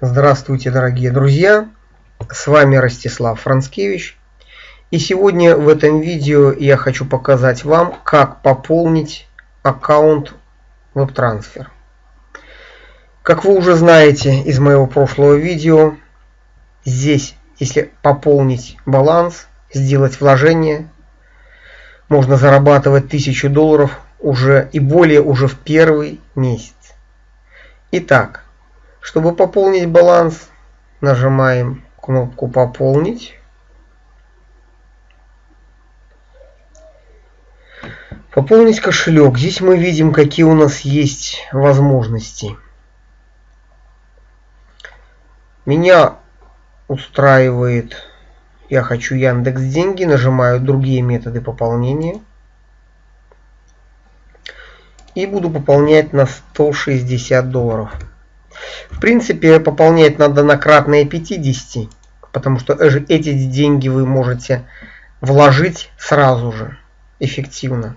Здравствуйте, дорогие друзья! С вами Ростислав Францкевич. И сегодня в этом видео я хочу показать вам, как пополнить аккаунт WebTransfer. Как вы уже знаете из моего прошлого видео, здесь, если пополнить баланс, сделать вложение, можно зарабатывать 1000 долларов уже и более уже в первый месяц. Итак, чтобы пополнить баланс, нажимаем кнопку «Пополнить». Пополнить кошелек. Здесь мы видим, какие у нас есть возможности. Меня устраивает, я хочу Яндекс Деньги, нажимаю другие методы пополнения. И буду пополнять на 160 долларов. В принципе, пополнять надо на кратные 50, потому что эти деньги вы можете вложить сразу же, эффективно,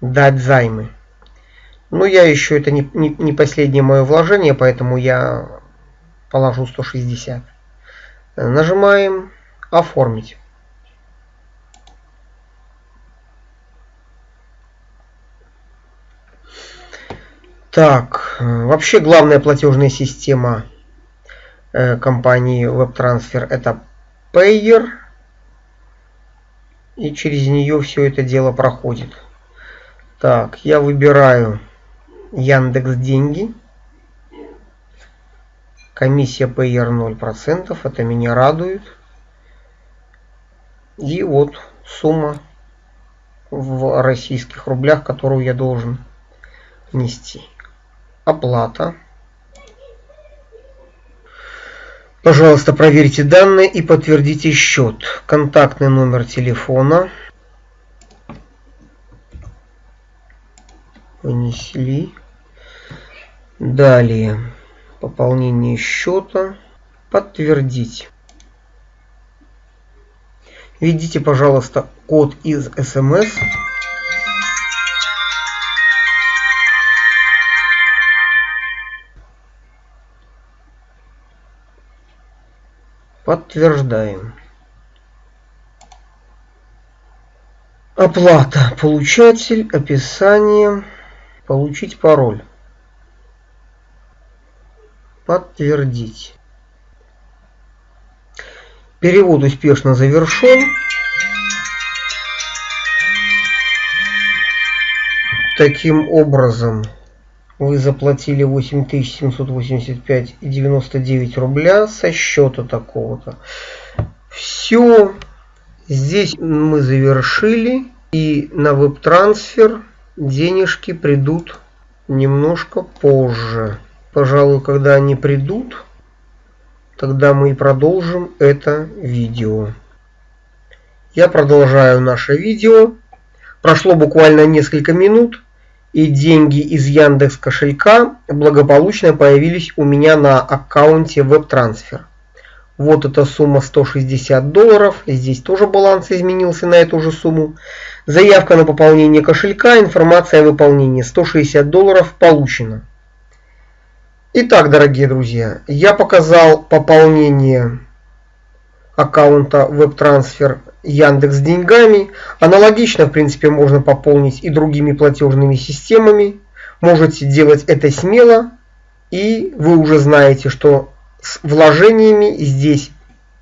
дать займы. Но я еще, это не, не, не последнее мое вложение, поэтому я положу 160. Нажимаем «Оформить». Так, вообще главная платежная система э, компании WebTransfer это Payer. И через нее все это дело проходит. Так, я выбираю Яндекс Деньги. Комиссия Payer 0%. Это меня радует. И вот сумма в российских рублях, которую я должен нести оплата. Пожалуйста, проверьте данные и подтвердите счет. Контактный номер телефона. Внесли. Далее. Пополнение счета. Подтвердить. Введите, пожалуйста, код из СМС. Подтверждаем. Оплата. Получатель. Описание. Получить пароль. Подтвердить. Перевод успешно завершен. Таким образом, вы заплатили 8785,99 рубля со счета такого-то. Все. Здесь мы завершили. И на веб-трансфер денежки придут немножко позже. Пожалуй, когда они придут, тогда мы и продолжим это видео. Я продолжаю наше видео. Прошло буквально несколько минут и деньги из Яндекс кошелька благополучно появились у меня на аккаунте WebTransfer. Вот эта сумма 160 долларов. Здесь тоже баланс изменился на эту же сумму. Заявка на пополнение кошелька, информация о выполнении. 160 долларов получено. Итак, дорогие друзья, я показал пополнение аккаунта WebTransfer Яндекс деньгами. Аналогично, в принципе, можно пополнить и другими платежными системами. Можете делать это смело. И вы уже знаете, что с вложениями здесь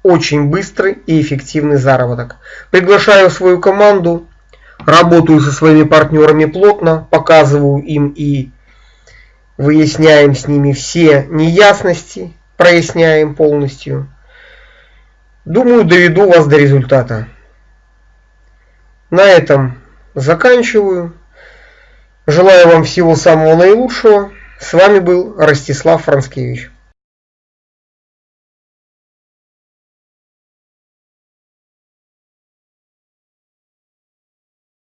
очень быстрый и эффективный заработок. Приглашаю свою команду. Работаю со своими партнерами плотно. Показываю им и выясняем с ними все неясности. Проясняем полностью. Думаю, доведу вас до результата. На этом заканчиваю. Желаю вам всего самого наилучшего. С вами был Ростислав Францкевич.